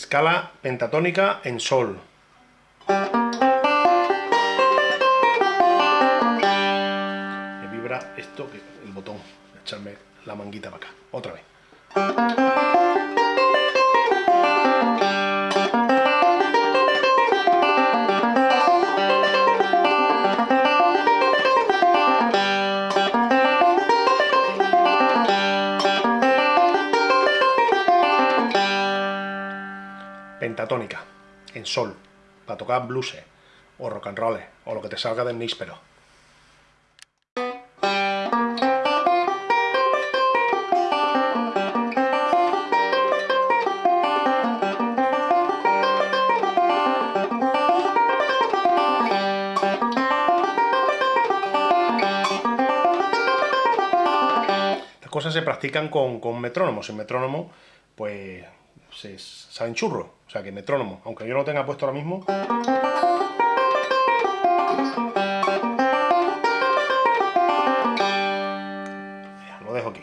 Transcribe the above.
Escala pentatónica en sol. Me vibra esto, el botón. Echarme la manguita para acá. Otra vez. Pentatónica, en sol, para tocar blues o rock and roll o lo que te salga del níspero. Estas cosas se practican con, con metrónomo. Sin metrónomo, pues se saben churro, o sea que metrónomo, aunque yo lo tenga puesto ahora mismo. lo dejo aquí.